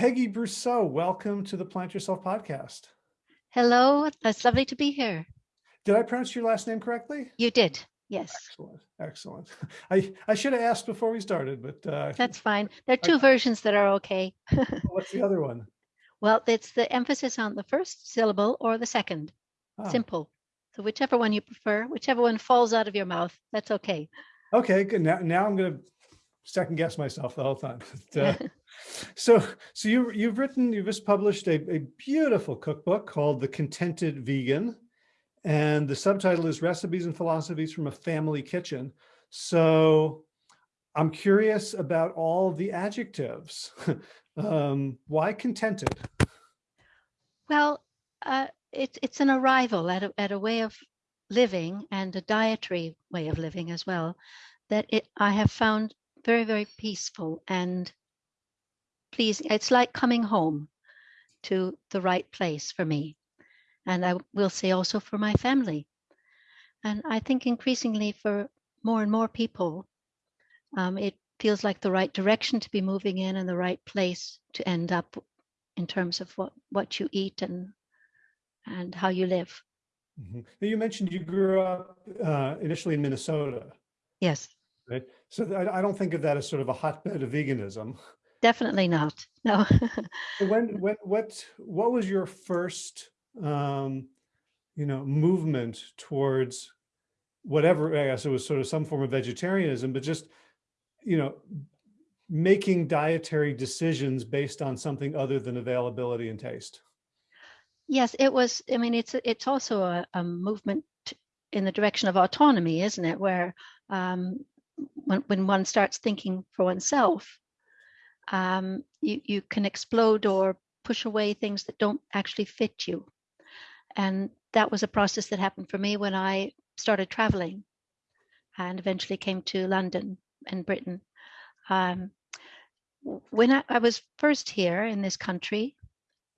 Peggy Brousseau, welcome to the Plant Yourself podcast. Hello, it's lovely to be here. Did I pronounce your last name correctly? You did, yes. Excellent, excellent. I, I should have asked before we started, but uh, That's fine. There are two versions that are okay. what's the other one? Well, it's the emphasis on the first syllable or the second. Oh, Simple. So whichever one you prefer, whichever one falls out of your mouth, that's okay. Okay, good. Now, now I'm going to second guess myself the whole time. But, uh, so, so you, you've written, you've just published a, a beautiful cookbook called The Contented Vegan. And the subtitle is Recipes and Philosophies from a Family Kitchen. So I'm curious about all the adjectives. um, why contented? Well, uh, it's it's an arrival at a, at a way of living and a dietary way of living as well that it I have found very very peaceful and pleasing. It's like coming home to the right place for me, and I will say also for my family. And I think increasingly for more and more people, um, it feels like the right direction to be moving in and the right place to end up in terms of what what you eat and and how you live. Mhm. Now, You mentioned you grew up uh, initially in Minnesota, Yes, right? So I, I don't think of that as sort of a hotbed of veganism. definitely not. No. When, when, what, what was your first, um, you know, movement towards whatever, I guess it was sort of some form of vegetarianism, but just, you know, making dietary decisions based on something other than availability and taste? yes, it was. I mean, it's it's also a, a movement in the direction of autonomy, isn't it? Where um, when when one starts thinking for oneself, um, you you can explode or push away things that don't actually fit you. And that was a process that happened for me when I started traveling and eventually came to London and Britain. Um, when I, I was first here in this country,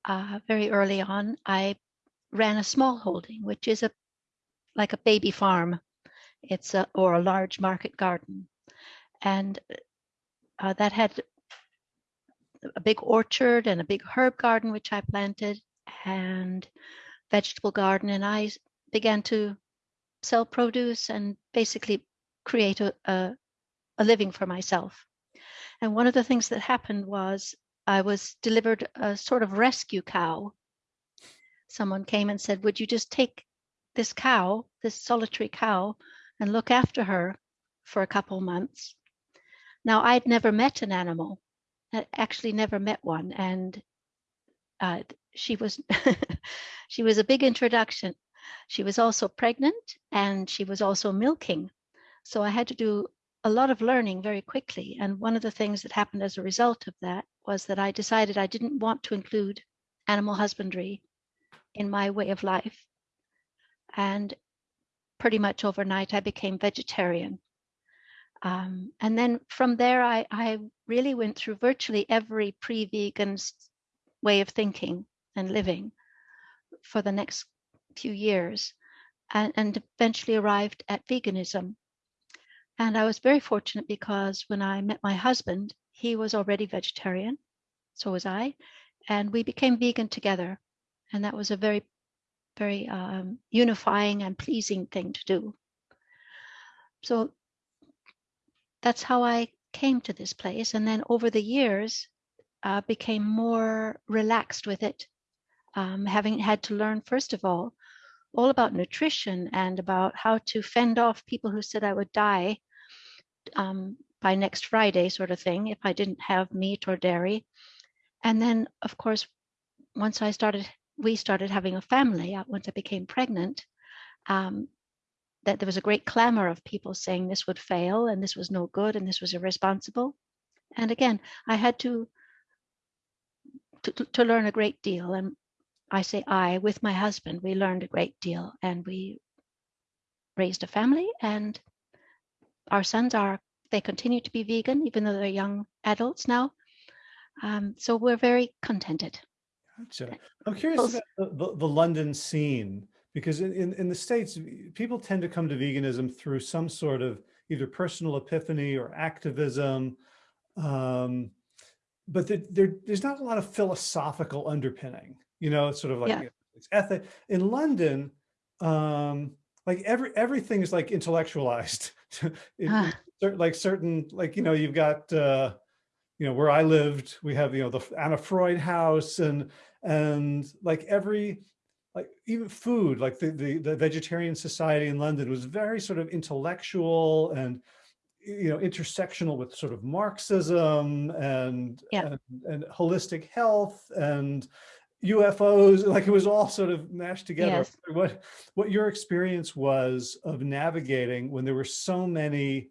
uh, very early on, I ran a small holding, which is a like a baby farm. It's a or a large market garden, and uh, that had a big orchard and a big herb garden which I planted and vegetable garden, and I began to sell produce and basically create a, a, a living for myself. And one of the things that happened was I was delivered a sort of rescue cow. Someone came and said, Would you just take this cow, this solitary cow, and look after her for a couple months? Now, I'd never met an animal, Actually never met one. And uh, she was she was a big introduction. She was also pregnant and she was also milking. So I had to do a lot of learning very quickly. And one of the things that happened as a result of that was that I decided I didn't want to include animal husbandry in my way of life. And pretty much overnight, I became vegetarian. Um, and then from there, I, I really went through virtually every pre vegan way of thinking and living for the next few years and, and eventually arrived at veganism. And I was very fortunate because when I met my husband, he was already vegetarian, so was I, and we became vegan together. And that was a very, very um, unifying and pleasing thing to do. So that's how I came to this place. And then over the years, uh, became more relaxed with it, um, having had to learn, first of all, all about nutrition and about how to fend off people who said I would die um, by next Friday, sort of thing, if I didn't have meat or dairy. And then, of course, once I started, we started having a family, uh, once I became pregnant, um, that there was a great clamor of people saying this would fail and this was no good and this was irresponsible. And again, I had to to, to- learn a great deal. And I say I, with my husband, we learned a great deal and we raised a family and our sons are, they continue to be vegan, even though they're young adults now. Um, so we're very contented. Gotcha. I'm curious about the, the, the London scene, because in, in, in the States, people tend to come to veganism through some sort of either personal epiphany or activism. Um, but there, there, there's not a lot of philosophical underpinning, you know, it's sort of like, Yeah. you know, it's ethic. In London, um, like every, everything is like intellectualized. It- Ah. like certain, like, you know, you've got, uh, you know, where I lived, we have, you know, the Anna Freud house and, and like every, like even food, like the, the, the vegetarian society in London was very sort of intellectual and, you know, intersectional with sort of Marxism and, Yeah. and, and holistic health and UFOs, like it was all sort of mashed together. Yes. What, what your experience was of navigating when there were so many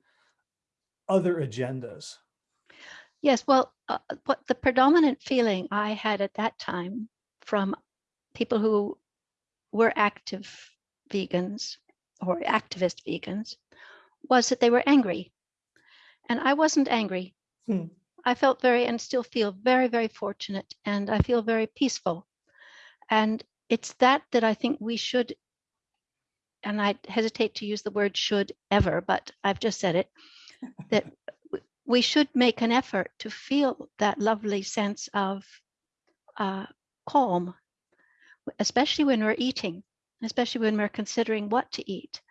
other agendas. Yes, well, uh, what the predominant feeling I had at that time from people who were active vegans or activist vegans was that they were angry. And I wasn't angry. Hmm. I felt very and still feel very, very fortunate and I feel very peaceful. And it's that that I think we should, and I hesitate to use the word should ever, but I've just said it, that we should make an effort to feel that lovely sense of uh, calm, especially when we're eating, especially when we're considering what to eat.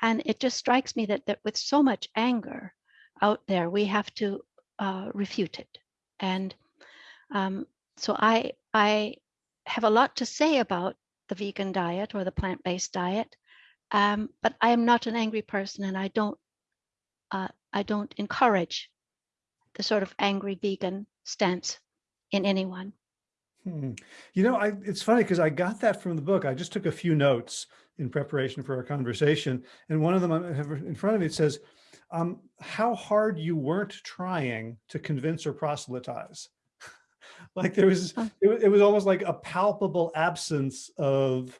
And it just strikes me that, that with so much anger out there, we have to uh, refute it. And um, so I, I have a lot to say about the vegan diet or the plant-based diet, um, but I am not an angry person, and I don't, uh, I don't encourage the sort of angry vegan stance in anyone. Hmm. You know, I, it's funny because I got that from the book. I just took a few notes in preparation for our conversation. And one of them I have in front of me, it says, um, how hard you weren't trying to convince or proselytize. like there was, it, wa- it was almost like a palpable absence of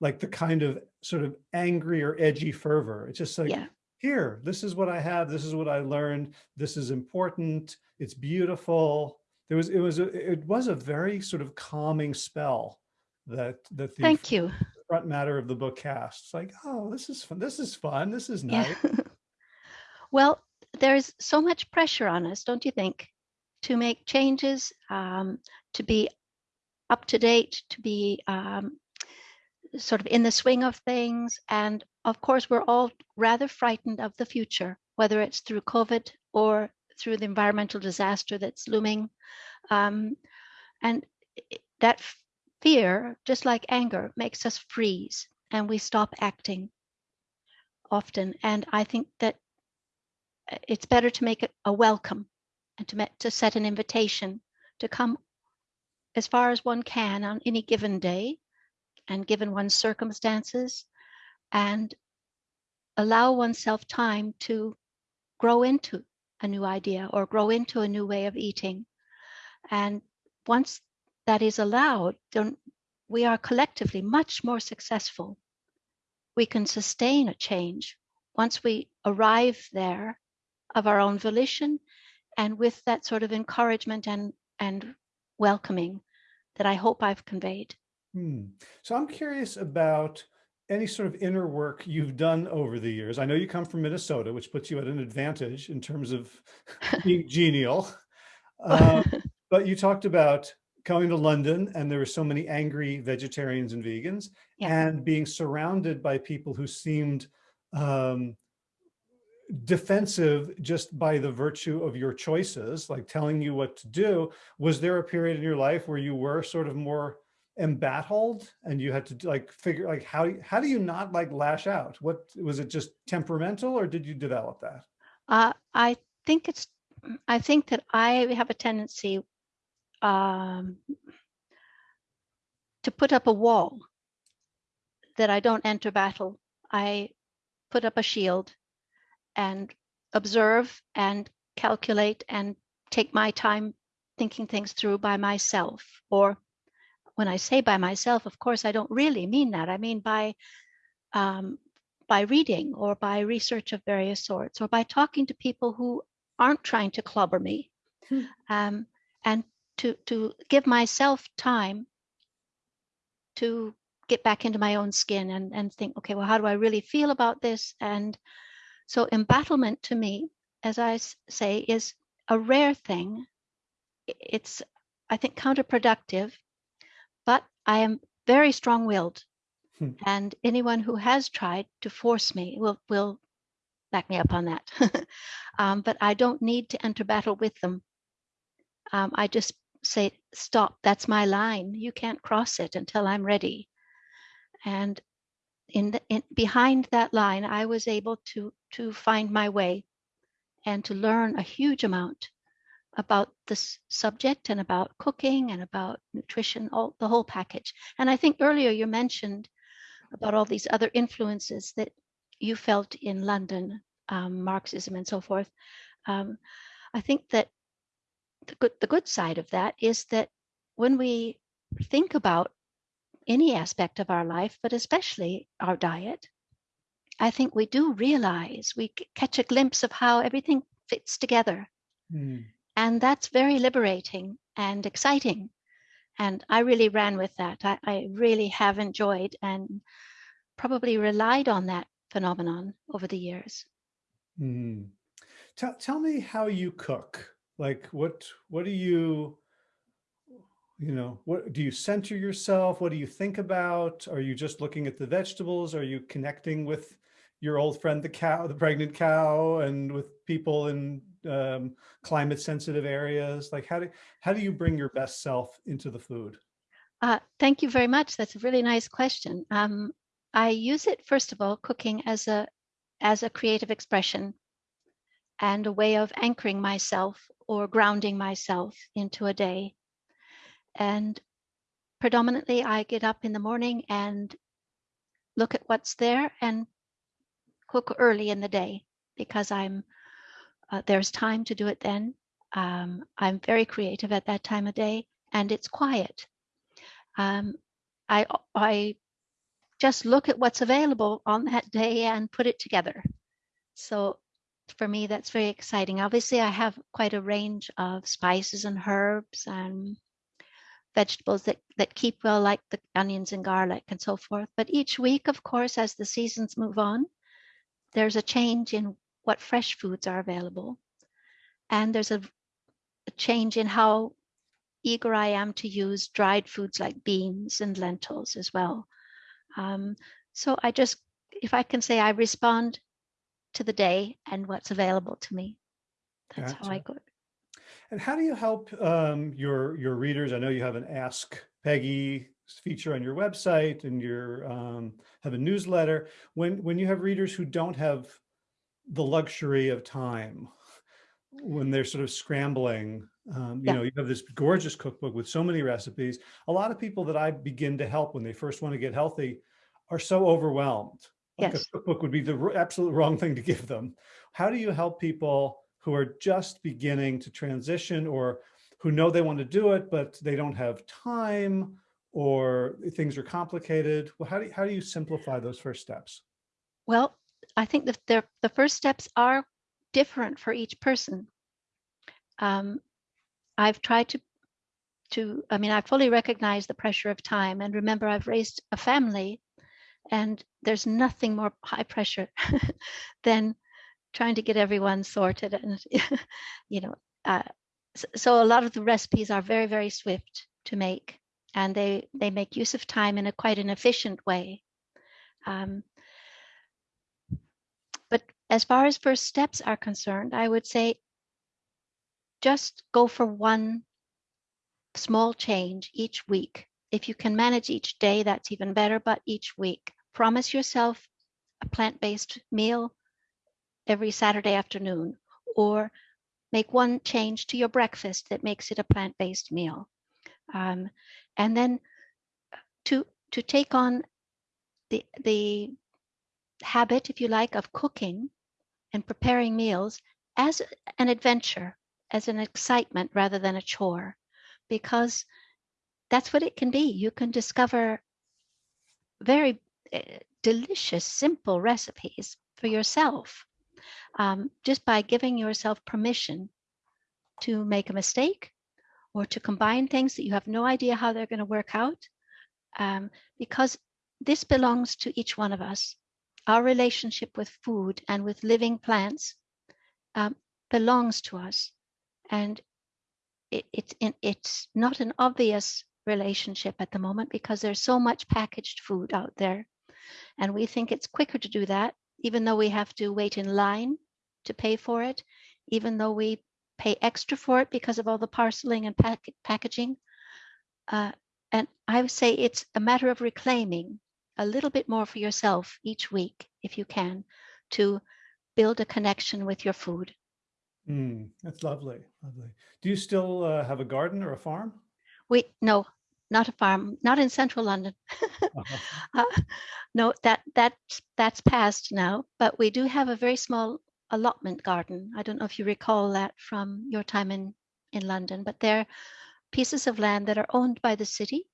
like the kind of sort of angry or edgy fervor. It's just like, Yeah. here, this is what I have. This is what I learned. This is important. It's beautiful. There was, it was, a, it was a very sort of calming spell that, that the Thank you. front matter of the book casts. Like, oh, this is fun. This is fun. This is nice. Yeah. well, there's so much pressure on us, don't you think, to make changes, um, to be up to date, to be um, sort of in the swing of things. And of course, we're all rather frightened of the future, whether it's through COVID or through the environmental disaster that's looming. Um, and that fear, just like anger, makes us freeze and we stop acting often. And I think that uh, it's better to make it a welcome and to, met, to set an invitation to come as far as one can on any given day and given one's circumstances and allow oneself time to grow into a new idea or grow into a new way of eating. And once that is allowed, then we are collectively much more successful. We can sustain a change once we arrive there of our own volition and with that sort of encouragement and, and welcoming that I hope I've conveyed. Hmm. So I'm curious about any sort of inner work you've done over the years. I know you come from Minnesota, which puts you at an advantage in terms of being genial. Um, but you talked about coming to London and there were so many angry vegetarians and vegans Yeah. and being surrounded by people who seemed um, defensive just by the virtue of your choices, like telling you what to do. Was there a period in your life where you were sort of more embattled and you had to like figure like how, how do you not like lash out? What, was it just temperamental or did you develop that? Uh, I think it's, I think that I have a tendency um, to put up a wall that I don't enter battle. I put up a shield and observe and calculate and take my time thinking things through by myself. Or when I say by myself, of course, I don't really mean that. I mean by um, by reading or by research of various sorts or by talking to people who aren't trying to clobber me Hmm. um, and to to give myself time to get back into my own skin and and think okay well how do i really feel about this and so embattlement to me as I say is a rare thing it's, I think, counterproductive, but I am very strong-willed. Hmm. And anyone who has tried to force me will, will back me up on that. um, but I don't need to enter battle with them. Um, I just say, stop, that's my line. You can't cross it until I'm ready. And in, the, in behind that line, I was able to to find my way and to learn a huge amount about this subject and about cooking and about nutrition, all the whole package. And I think earlier you mentioned about all these other influences that you felt in London, um, Marxism and so forth. Um, I think that the good, the good side of that is that when we think about any aspect of our life, but especially our diet, I think we do realize, we catch a glimpse of how everything fits together. Mm. And that's very liberating and exciting. And I really ran with that. I, I really have enjoyed and probably relied on that phenomenon over the years. Mm. Tell, tell me how you cook. Like what, what do you, you know, what do you center yourself? What do you think about? Are you just looking at the vegetables? Are you connecting with your old friend, the cow, the pregnant cow and with people in um, climate sensitive areas? Like how do, how do you bring your best self into the food? Uh, thank you very much. That's a really nice question. Um, I use it, first of all, cooking as a, as a creative expression and a way of anchoring myself or grounding myself into a day. And predominantly I get up in the morning and look at what's there and cook early in the day because I'm uh, there's time to do it then. Um, I'm very creative at that time of day and it's quiet. Um, I, I just look at what's available on that day and put it together. So for me, that's very exciting. Obviously, I have quite a range of spices and herbs and vegetables that, that keep well, like the onions and garlic and so forth. But each week, of course, as the seasons move on, there's a change in what fresh foods are available. And there's a, a change in how eager I am to use dried foods like beans and lentils as well. Um, so I just, if I can say, I respond to the day and what's available to me. That's Gotcha. how I go. And how do you help um, your your readers? I know you have an Ask Peggy feature on your website and you um, have a newsletter. When when you have readers who don't have the luxury of time, when they're sort of scrambling, um, you Yeah. know, you have this gorgeous cookbook with so many recipes. A lot of people that I begin to help when they first want to get healthy are so overwhelmed. Like Yes. a cookbook would be the absolute wrong thing to give them. How do you help people who are just beginning to transition or who know they want to do it, but they don't have time or things are complicated? Well, how do you, how do you simplify those first steps? Well, I think that the, the first steps are different for each person. Um, I've tried to, to, I mean, I fully recognize the pressure of time and remember I've raised a family and there's nothing more high pressure than trying to get everyone sorted and, you know, uh, s- so a lot of the recipes are very, very swift to make and they, they make use of time in a quite an efficient way. Um, as far as first steps are concerned, I would say just go for one small change each week. If you can manage each day, that's even better, but each week. Promise yourself a plant-based meal every Saturday afternoon, or make one change to your breakfast that makes it a plant-based meal. Um, and then to, to take on the, the habit, if you like, of cooking and preparing meals as an adventure, as an excitement rather than a chore, because that's what it can be. You can discover very uh, delicious, simple recipes for yourself um, just by giving yourself permission to make a mistake or to combine things that you have no idea how they're going to work out. Um, because this belongs to each one of us. Our relationship with food and with living plants um, belongs to us. And it, it's in, it's not an obvious relationship at the moment because there's so much packaged food out there. And we think it's quicker to do that, even though we have to wait in line to pay for it, even though we pay extra for it because of all the parceling and pack packaging. Uh, and I would say it's a matter of reclaiming a little bit more for yourself each week, if you can, to build a connection with your food. Mm, that's lovely, lovely. Do you still uh, have a garden or a farm? We no, not a farm, not in central London. Uh-huh. uh, no, that that that's past now. But we do have a very small allotment garden. I don't know if you recall that from your time in in London, but they're pieces of land that are owned by the city,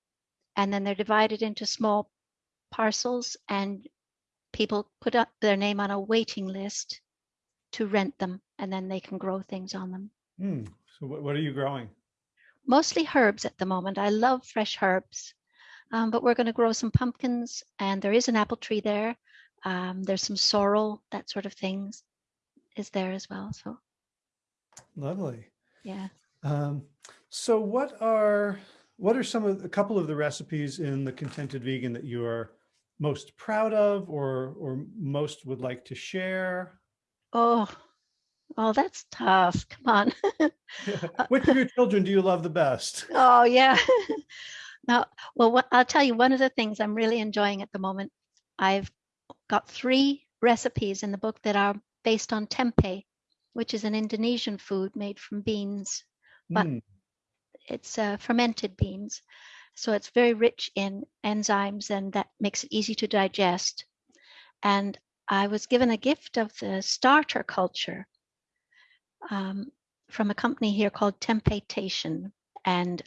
and then they're divided into small parcels, and people put up their name on a waiting list to rent them, and then they can grow things on them. Mm, so what, what are you growing? mostly herbs at the moment. I love fresh herbs, um, but we're going to grow some pumpkins and there is an apple tree there. Um, there's some sorrel, that sort of things is there as well. So Lovely. yeah. Um, so what are, what are some of, a couple of the recipes in the Contented Vegan that you are most proud of or, or most would like to share? Oh, oh, that's tough. Come on. Which of your children do you love the best? oh yeah. now, well, what, I'll tell you one of the things I'm really enjoying at the moment. I've got three recipes in the book that are based on tempeh, which is an Indonesian food made from beans. But Mm, it's uh, fermented beans. So it's very rich in enzymes and that makes it easy to digest. And I was given a gift of the starter culture um, from a company here called Temptation. And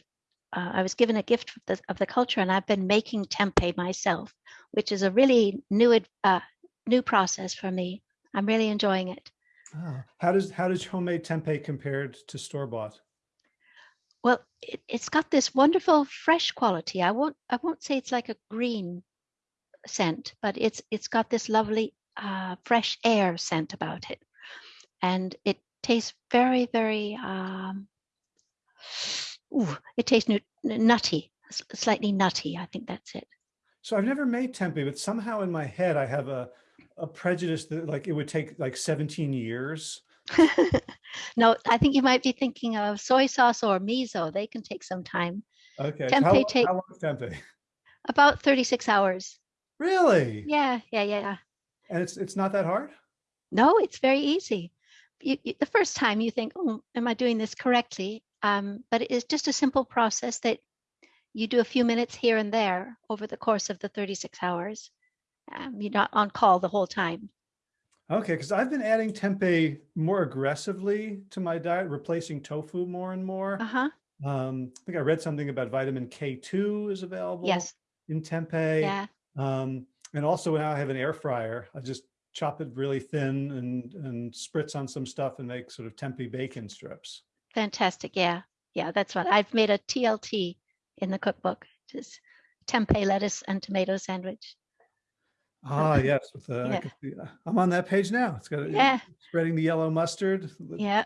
uh, I was given a gift of the, of the culture and I've been making tempeh myself, which is a really new, uh, new process for me. I'm really enjoying it. ah, How does, how does homemade tempeh compared to store-bought? Well, it, it's got this wonderful fresh quality. I won't I won't say it's like a green scent, but it's it's got this lovely uh, fresh air scent about it, and it tastes very very. Um, ooh, it tastes nutty, slightly nutty. I think that's it. So I've never made tempeh, but somehow in my head, I have a, a prejudice that like it would take like 17 years. no, I think you might be thinking of soy sauce or miso. They can take some time. Okay. so how, long- take- how long is tempeh? About 36 hours. Really? Yeah, yeah, yeah. yeah. And it's, it's not that hard? No, it's very easy. You, you, the first time you think, oh, am I doing this correctly? Um, but it is just a simple process that you do a few minutes here and there over the course of the 36 hours. Um, you're not on call the whole time. Okay, because I've been adding tempeh more aggressively to my diet, replacing tofu more and more. Uh huh. Um, I think I read something about vitamin K2 is available Yes. in tempeh. Yeah. Um, and also now I have an air fryer. I just chop it really thin and, and spritz on some stuff and make sort of tempeh bacon strips. Fantastic. Yeah. Yeah. That's what I've made a TLT in the cookbook, just tempeh lettuce and tomato sandwich. Ah, yes, with the, yeah. I'm on that page now. It's got, Yeah. spreading the yellow mustard. Yeah.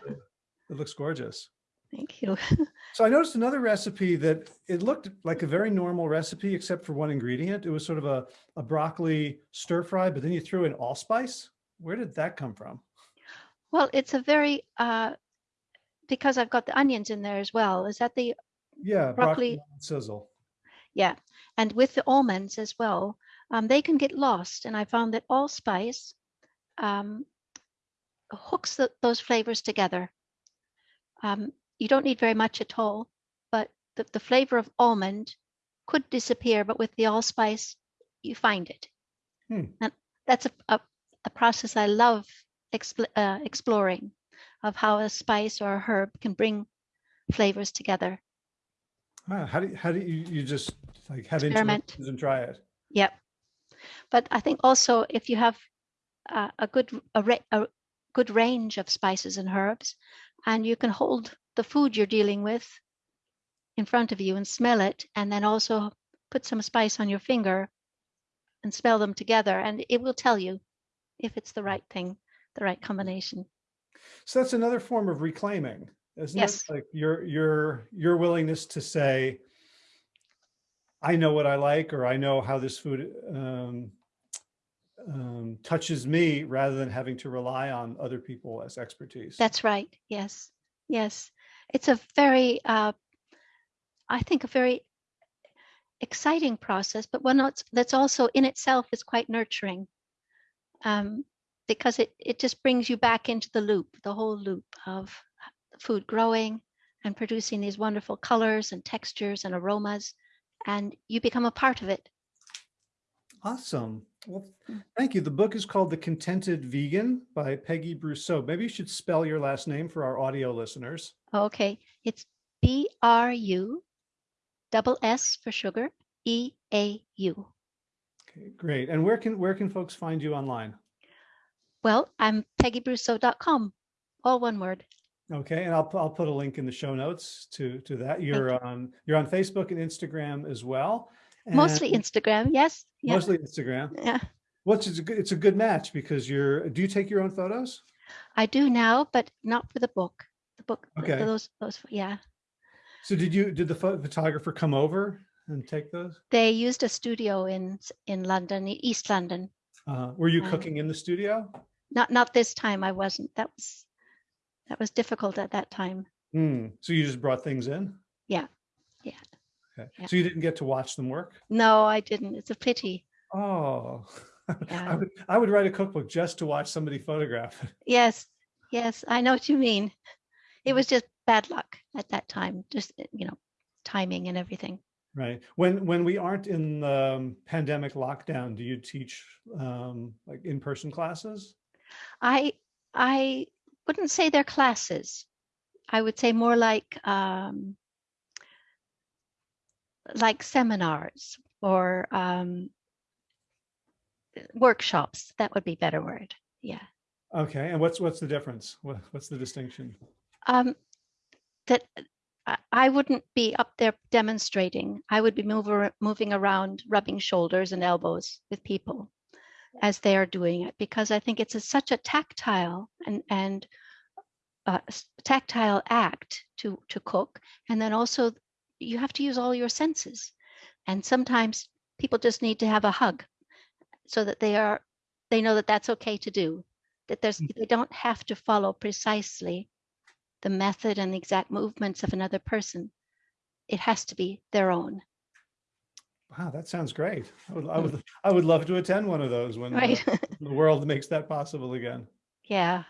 It looks gorgeous. Thank you. So I noticed another recipe that it looked like a very normal recipe, except for one ingredient. It was sort of a, a broccoli stir fry, but then you threw in allspice. Where did that come from? Well, it's a very, uh, because I've got the onions in there as well. Is that the Yeah, Broccoli- broccoli sizzle. Yeah, and with the almonds as well, um, they can get lost. And I found that allspice um, hooks the, those flavors together. Um, you don't need very much at all, but the, the flavor of almond could disappear, but with the allspice, you find it. Hmm. And that's a, a, a process I love expl- uh, exploring of how a spice or a herb can bring flavors together. Ah, how do you, how do you, you just like have Experiment. and try it? Yep. But I think also if you have uh, a good a, a good range of spices and herbs, and you can hold the food you're dealing with in front of you and smell it, and then also put some spice on your finger and smell them together, and it will tell you if it's the right thing, the right combination. So that's another form of reclaiming. isn't Yes. it? Like your, your, your willingness to say, I know what I like, or I know how this food um, um, touches me rather than having to rely on other people as expertise. That's right. Yes. Yes. It's a very, uh, I think, a very exciting process, but one that's, also in itself is quite nurturing um, because it, it just brings you back into the loop, the whole loop of food growing and producing these wonderful colors and textures and aromas, and you become a part of it. Awesome. Well, Mm. thank you. The book is called The Contented Vegan by Peggy Brousseau. Maybe you should spell your last name for our audio listeners. Okay, it's B R U double S for sugar, E A U. Okay, great. And where can where can folks find you online? Well, I'm peggybrousseau.com, all one word. Okay, and I'll I'll put a link in the show notes to to that. You're on you're on Facebook and Instagram as well. Mostly Instagram, yes. Yeah. mostly Instagram. yeah. Which is a good, it's a good match because you're. Do you take your own photos? I do now, but not for the book. The book, Okay. those, those, yeah. So did you did the photographer come over and take those? They used a studio in in London, East London. Uh, were you Um, cooking in the studio? Not not this time. I wasn't. That was that was difficult at that time. Hmm. So you just brought things in? Yeah, yeah, Okay. yeah. So you didn't get to watch them work? No, I didn't. It's a pity. Oh, I Yeah. would I would write a cookbook just to watch somebody photograph. it. Yes, yes, I know what you mean. It was just bad luck at that time. Just uh, you know, timing and everything. Right. When when we aren't in the um, pandemic lockdown, do you teach um, like in-person classes? I I wouldn't say they're classes. I would say more like um, like seminars or um, workshops. That would be better word. Yeah. Okay. And what's what's the difference? What, what's the distinction? Um, that I- I wouldn't be up there demonstrating. I would be mover, moving around, rubbing shoulders and elbows with people as they are doing it, because I think it's a, such a tactile and and uh, tactile act to to cook, and then also you have to use all your senses, and sometimes people just need to have a hug, so that they are they know that that's okay to do, that there's they don't have to follow precisely the method and the exact movements of another person. It has to be their own. Wow, that sounds great. I would I would I would love to attend one of those when Right. the world makes that possible again. yeah.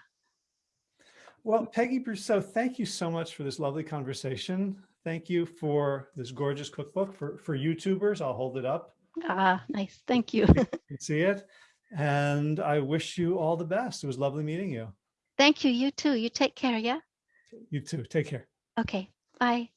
Well, Peggy Brousseau, thank you so much for this lovely conversation. Thank you for this gorgeous cookbook for for YouTubers. I'll hold it up. Ah, nice. Thank you. You can see it. And I wish you all the best. It was lovely meeting you. Thank you. You too. You take care. Yeah. You too. Take care. Okay. Bye.